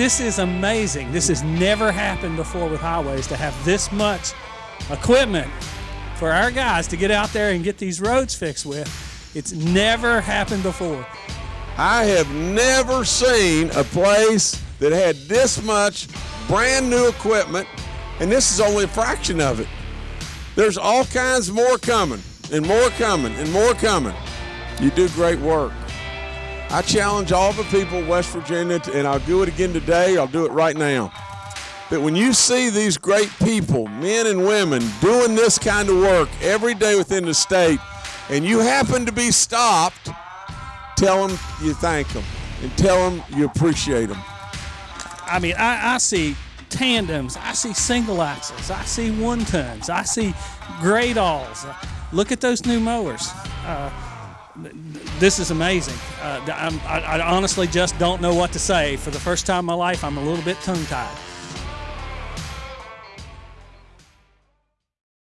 this is amazing. This has never happened before with highways to have this much equipment for our guys to get out there and get these roads fixed with. It's never happened before. I have never seen a place that had this much brand new equipment, and this is only a fraction of it. There's all kinds more coming, and more coming, and more coming. You do great work. I challenge all the people of West Virginia, and I'll do it again today, I'll do it right now. That when you see these great people, men and women, doing this kind of work every day within the state, and you happen to be stopped, tell them you thank them and tell them you appreciate them. I mean, I, I see tandems, I see single axles, I see one tons, I see Gradalls. Look at those new mowers. Uh, this is amazing. Uh, I, I honestly just don't know what to say. For the first time in my life, I'm a little bit tongue tied.